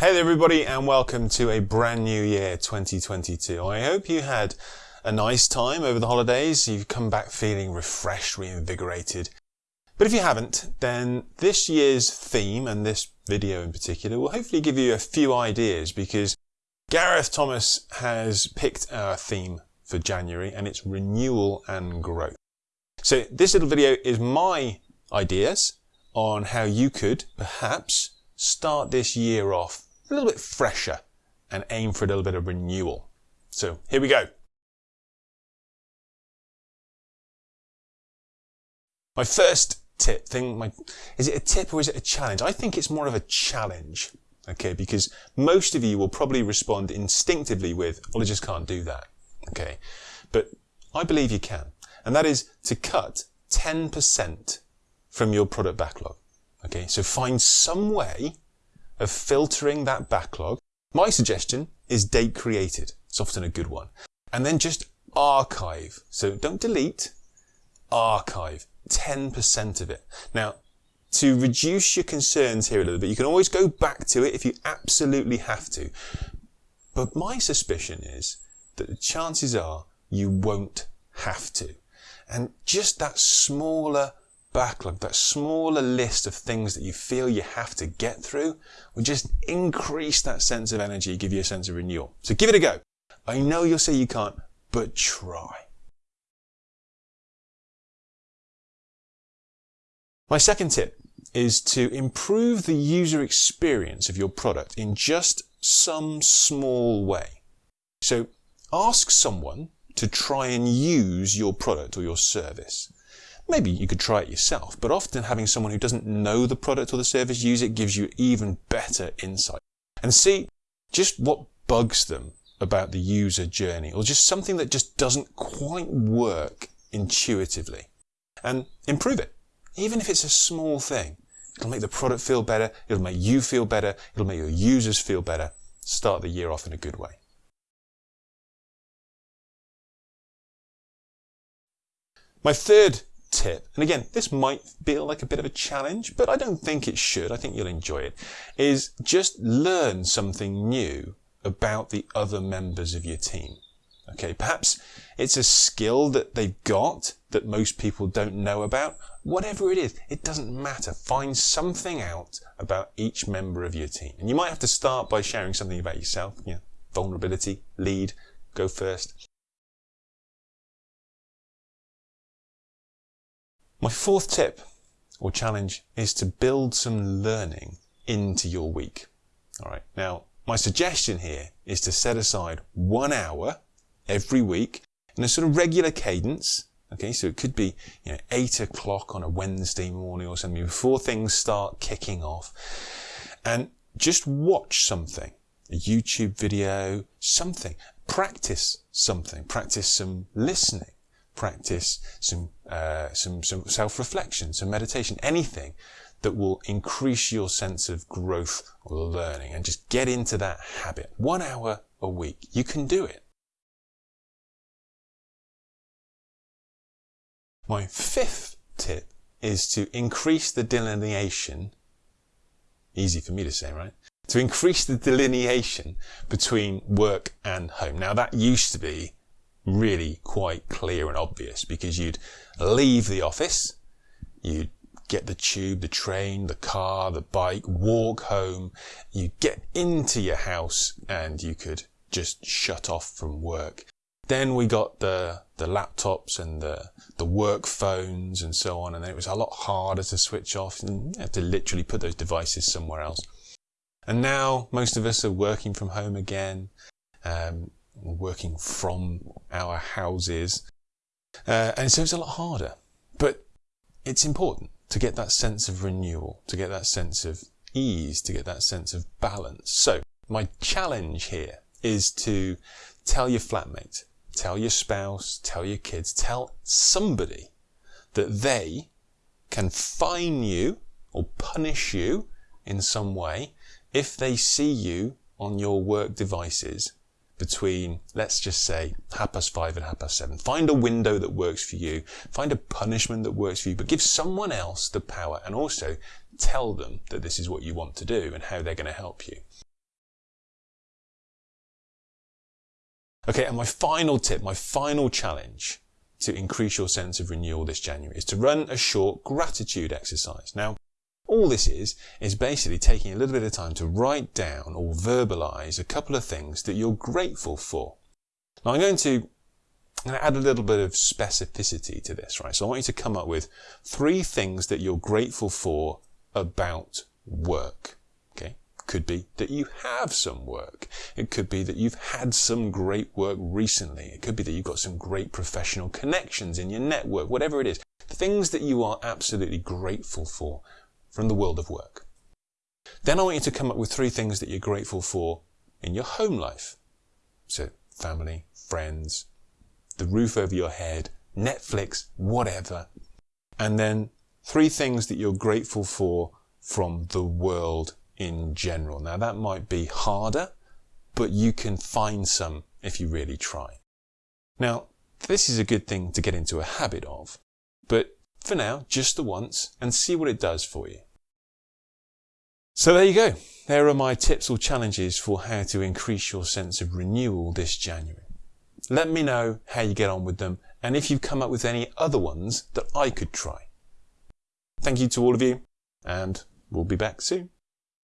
Hey everybody and welcome to a brand new year 2022. I hope you had a nice time over the holidays. You've come back feeling refreshed, reinvigorated. But if you haven't, then this year's theme and this video in particular will hopefully give you a few ideas because Gareth Thomas has picked our theme for January and it's renewal and growth. So this little video is my ideas on how you could perhaps start this year off a little bit fresher and aim for a little bit of renewal. So here we go. My first tip thing, my, is it a tip or is it a challenge? I think it's more of a challenge, okay, because most of you will probably respond instinctively with, well, I just can't do that, okay. But I believe you can, and that is to cut 10% from your product backlog, okay. So find some way of filtering that backlog, my suggestion is date created. It's often a good one. And then just archive. So don't delete, archive 10% of it. Now, to reduce your concerns here a little bit, you can always go back to it if you absolutely have to. But my suspicion is that the chances are you won't have to. And just that smaller backlog, that smaller list of things that you feel you have to get through, will just increase that sense of energy, give you a sense of renewal. So give it a go. I know you'll say you can't, but try. My second tip is to improve the user experience of your product in just some small way. So ask someone to try and use your product or your service. Maybe you could try it yourself, but often having someone who doesn't know the product or the service use it gives you even better insight. And see just what bugs them about the user journey or just something that just doesn't quite work intuitively and improve it. Even if it's a small thing, it'll make the product feel better. It'll make you feel better. It'll make your users feel better. Start the year off in a good way. My third tip, and again, this might feel like a bit of a challenge, but I don't think it should. I think you'll enjoy it, is just learn something new about the other members of your team. Okay, perhaps it's a skill that they've got that most people don't know about. Whatever it is, it doesn't matter. Find something out about each member of your team. And you might have to start by sharing something about yourself, you know, vulnerability, lead, go first. My fourth tip or challenge is to build some learning into your week. All right. Now, my suggestion here is to set aside one hour every week in a sort of regular cadence. Okay. So it could be, you know, eight o'clock on a Wednesday morning or something before things start kicking off and just watch something, a YouTube video, something, practice something, practice some listening practice, some, uh, some, some self-reflection, some meditation, anything that will increase your sense of growth or learning and just get into that habit. One hour a week. You can do it. My fifth tip is to increase the delineation, easy for me to say, right? To increase the delineation between work and home. Now that used to be really quite clear and obvious because you'd leave the office, you'd get the tube, the train, the car, the bike, walk home, you'd get into your house and you could just shut off from work. Then we got the, the laptops and the, the work phones and so on. And it was a lot harder to switch off and you had to literally put those devices somewhere else. And now most of us are working from home again. Um, working from our houses. Uh, and so it's a lot harder. But it's important to get that sense of renewal, to get that sense of ease, to get that sense of balance. So my challenge here is to tell your flatmate, tell your spouse, tell your kids, tell somebody that they can fine you or punish you in some way if they see you on your work devices between, let's just say, half past five and half past seven. Find a window that works for you. Find a punishment that works for you, but give someone else the power and also tell them that this is what you want to do and how they're going to help you. Okay, and my final tip, my final challenge to increase your sense of renewal this January is to run a short gratitude exercise. Now, all this is, is basically taking a little bit of time to write down or verbalize a couple of things that you're grateful for. Now I'm going to add a little bit of specificity to this, right? So I want you to come up with three things that you're grateful for about work. Okay. Could be that you have some work. It could be that you've had some great work recently. It could be that you've got some great professional connections in your network, whatever it is. Things that you are absolutely grateful for from the world of work. Then I want you to come up with three things that you're grateful for in your home life. So family, friends, the roof over your head, Netflix, whatever. And then three things that you're grateful for from the world in general. Now that might be harder, but you can find some if you really try. Now, this is a good thing to get into a habit of, but for now, just the once and see what it does for you. So there you go. There are my tips or challenges for how to increase your sense of renewal this January. Let me know how you get on with them and if you've come up with any other ones that I could try. Thank you to all of you and we'll be back soon.